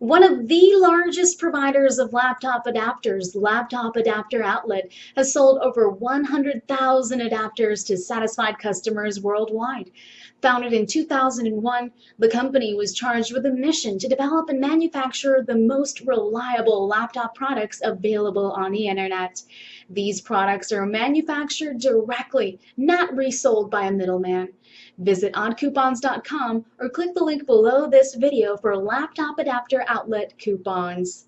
One of the largest providers of laptop adapters, Laptop Adapter Outlet, has sold over 100,000 adapters to satisfied customers worldwide. Founded in 2001, the company was charged with a mission to develop and manufacture the most reliable laptop products available on the internet. These products are manufactured directly, not resold by a middleman. Visit oddcoupons.com or click the link below this video for laptop adapter outlet coupons.